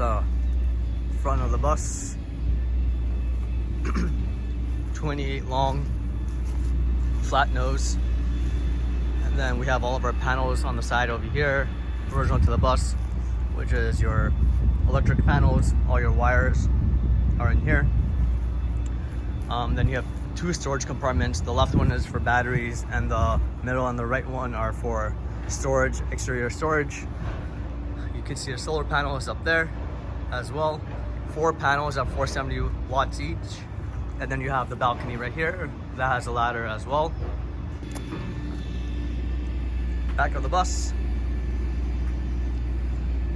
the front of the bus. 28 long, flat nose. And then we have all of our panels on the side over here, original to the bus, which is your electric panels, all your wires are in here. Um, then you have two storage compartments. The left one is for batteries and the middle and the right one are for storage, exterior storage. You can see the solar panels up there as well. Four panels at 470 watts each. And then you have the balcony right here that has a ladder as well. Back of the bus.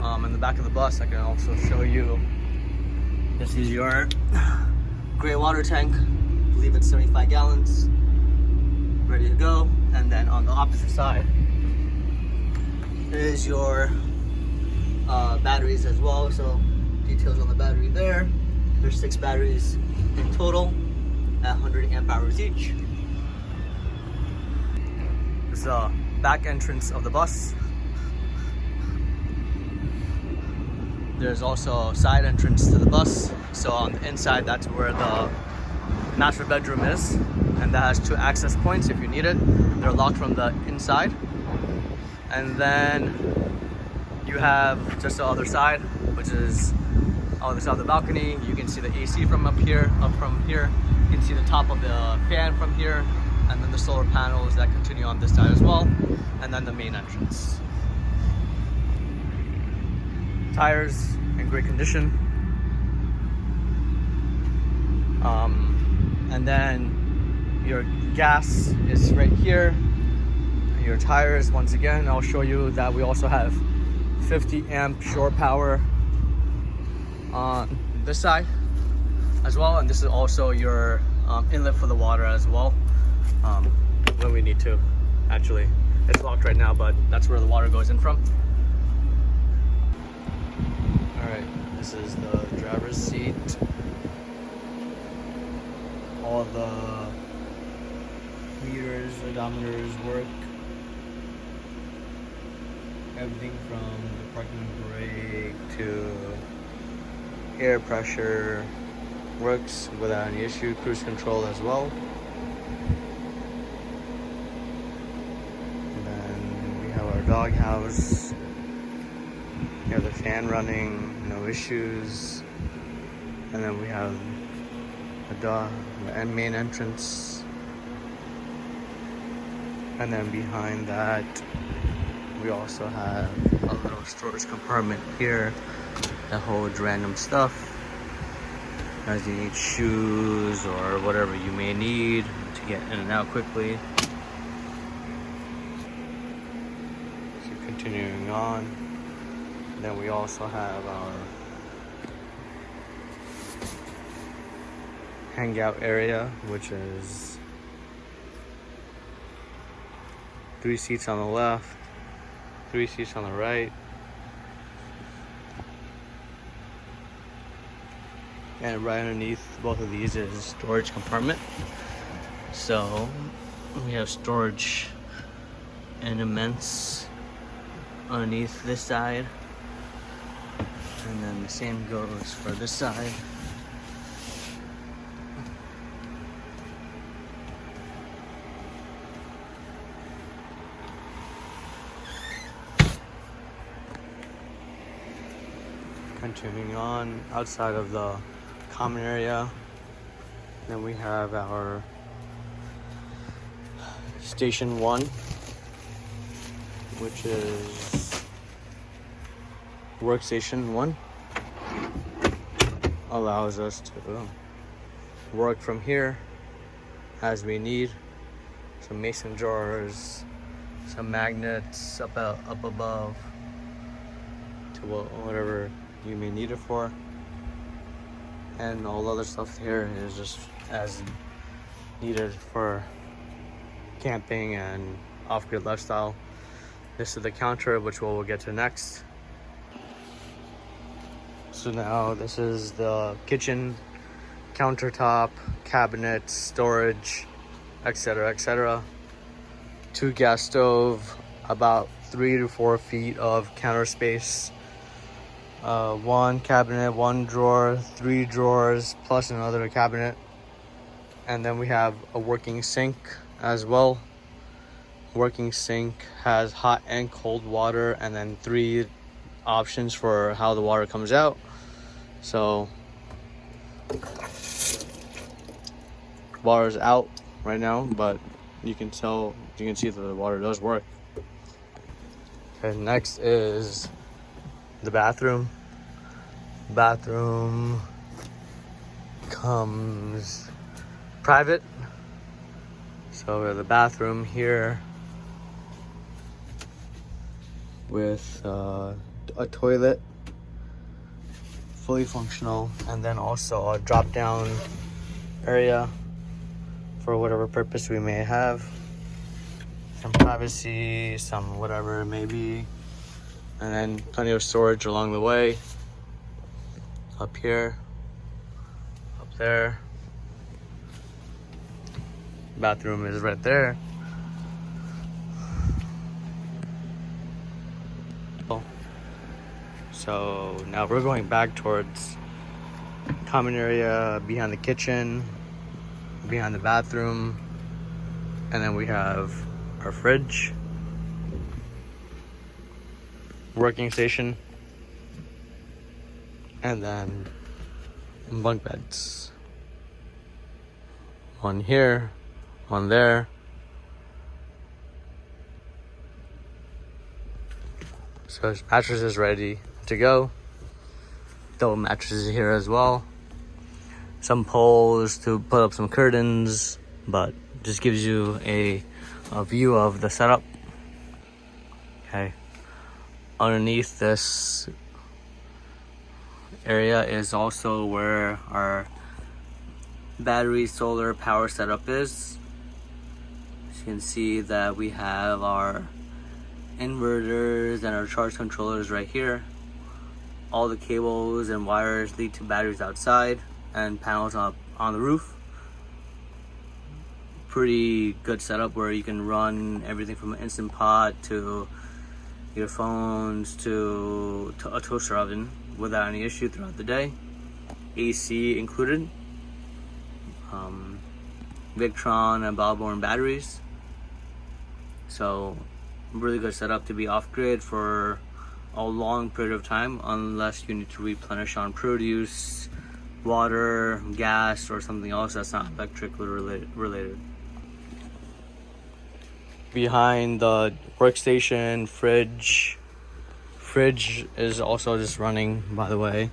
Um, in the back of the bus, I can also show you. This is your gray water tank. I believe it's 75 gallons. Ready to go. And then on the opposite side is your uh, batteries as well. So details on the battery there. There's six batteries in total at 100 amp hours each. This is the back entrance of the bus. There's also a side entrance to the bus. So on the inside, that's where the master bedroom is. And that has two access points if you need it. They're locked from the inside. And then you have just the other side, which is the side of the balcony. You can see the AC from up here, up from here. You can see the top of the fan from here, and then the solar panels that continue on this side as well, and then the main entrance. Tires in great condition. Um, and then your gas is right here. Your tires, once again, I'll show you that we also have 50 amp shore power on this side as well and this is also your um, inlet for the water as well. Um, when we need to actually. It's locked right now but that's where the water goes in from. All right this is the driver's seat. All the meters odometers work. Everything from the parking brake to air pressure works without any issue cruise control as well. And then we have our dog house we have the fan running no issues. And then we have the dog the main entrance. And then behind that we also have a little storage compartment here that holds random stuff as you need shoes or whatever you may need to get in and out quickly. So continuing on, then we also have our hangout area, which is three seats on the left, three seats on the right. And right underneath both of these is storage compartment. So we have storage and immense underneath this side. And then the same goes for this side. continuing on outside of the common area. Then we have our station one which is workstation one. Allows us to work from here as we need. Some mason jars some magnets up, up above to whatever you may need it for. And all other stuff here is just as needed for camping and off-grid lifestyle. This is the counter, which we'll get to next. So now this is the kitchen, countertop, cabinets, storage, etc, etc. Two gas stove, about three to four feet of counter space uh, one cabinet, one drawer, three drawers, plus another cabinet. And then we have a working sink as well. Working sink has hot and cold water and then three options for how the water comes out. So water's out right now, but you can tell, you can see that the water does work. Okay, next is the bathroom. Bathroom comes private. So we have the bathroom here with uh, a toilet, fully functional, and then also a drop down area for whatever purpose we may have. Some privacy, some whatever it may be. And then plenty of storage along the way. Up here, up there. Bathroom is right there. So now we're going back towards common area behind the kitchen, behind the bathroom, and then we have our fridge, working station, and then bunk beds. One here, one there. So mattress is ready to go. Double mattresses here as well. Some poles to put up some curtains, but just gives you a, a view of the setup. Okay. Underneath this area is also where our battery solar power setup is. As you can see that we have our inverters and our charge controllers right here all the cables and wires lead to batteries outside and panels up on the roof. Pretty good setup where you can run everything from an Instant Pot to your phones to, to a toaster oven without any issue throughout the day. AC included. Um, Victron and Battle Born batteries. So really good setup to be off grid for a long period of time unless you need to replenish on produce, water, gas, or something else that's not electrically related. Behind the workstation, fridge. Fridge is also just running, by the way.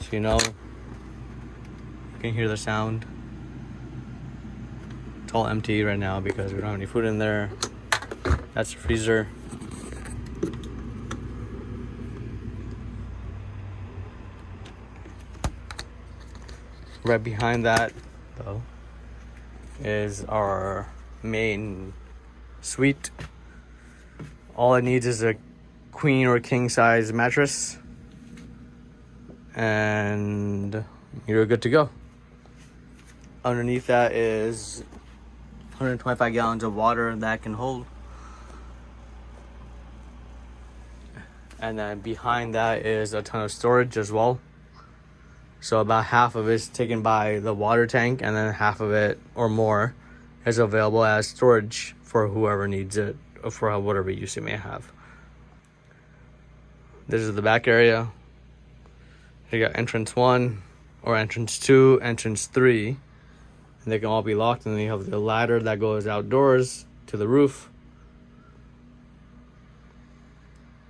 So you know, you can hear the sound. It's all empty right now because we don't have any food in there. That's the freezer. right behind that though is our main suite all it needs is a queen or king size mattress. And you're good to go. Underneath that is 125 gallons of water that can hold. And then behind that is a ton of storage as well. So about half of it's taken by the water tank and then half of it or more is available as storage for whoever needs it or for whatever use you may have. This is the back area. You got entrance one or entrance two, entrance three. And they can all be locked and then you have the ladder that goes outdoors to the roof.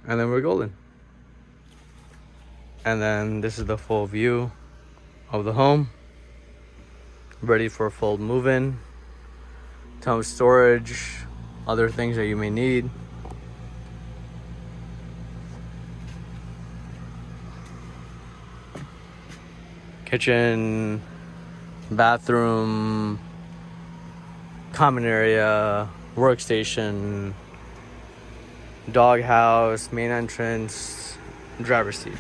And then we're golden. And then this is the full view of the home. Ready for a full move-in. Of storage, other things that you may need. Kitchen, bathroom, common area, workstation, dog house, main entrance, driver's seat.